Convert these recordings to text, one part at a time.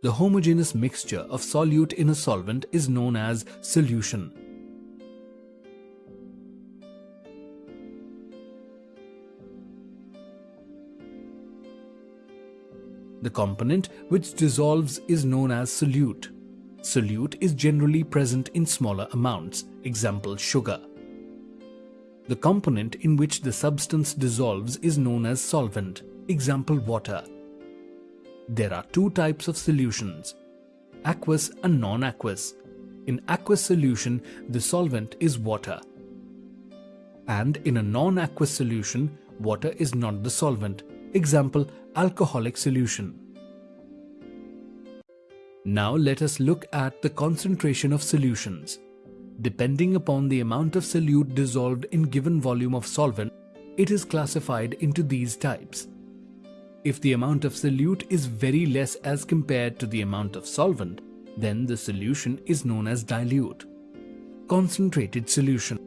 The homogeneous mixture of solute in a solvent is known as solution. The component which dissolves is known as solute. Solute is generally present in smaller amounts, example sugar. The component in which the substance dissolves is known as solvent, example water. There are two types of solutions, aqueous and non-aqueous. In aqueous solution, the solvent is water. And in a non-aqueous solution, water is not the solvent, example alcoholic solution. Now let us look at the concentration of solutions. Depending upon the amount of solute dissolved in given volume of solvent, it is classified into these types. If the amount of solute is very less as compared to the amount of solvent, then the solution is known as dilute. Concentrated solution.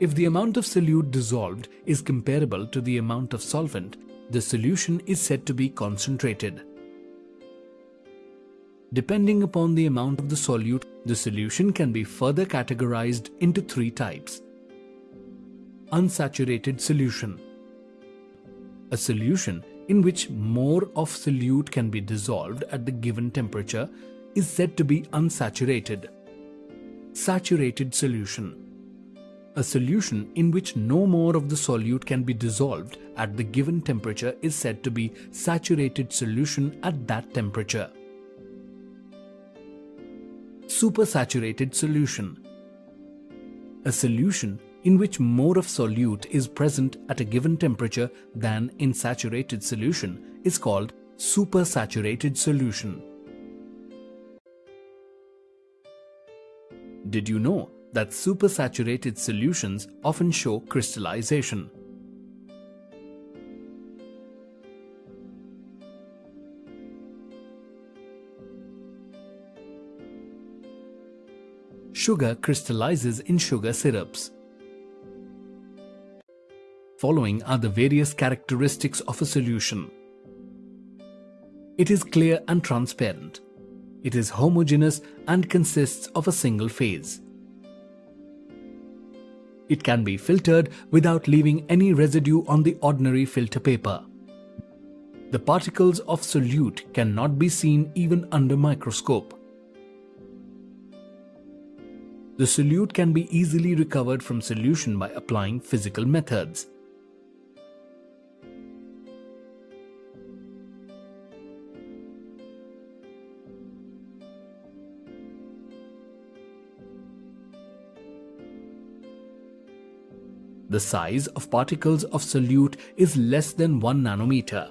If the amount of solute dissolved is comparable to the amount of solvent, the solution is said to be concentrated. Depending upon the amount of the solute, the solution can be further categorized into three types. Unsaturated solution A solution in which more of solute can be dissolved at the given temperature is said to be unsaturated. Saturated solution A solution in which no more of the solute can be dissolved at the given temperature is said to be saturated solution at that temperature supersaturated solution. A solution in which more of solute is present at a given temperature than in saturated solution is called supersaturated solution. Did you know that supersaturated solutions often show crystallization? sugar crystallizes in sugar syrups. Following are the various characteristics of a solution. It is clear and transparent. It is homogeneous and consists of a single phase. It can be filtered without leaving any residue on the ordinary filter paper. The particles of solute cannot be seen even under microscope. The solute can be easily recovered from solution by applying physical methods. The size of particles of solute is less than 1 nanometer.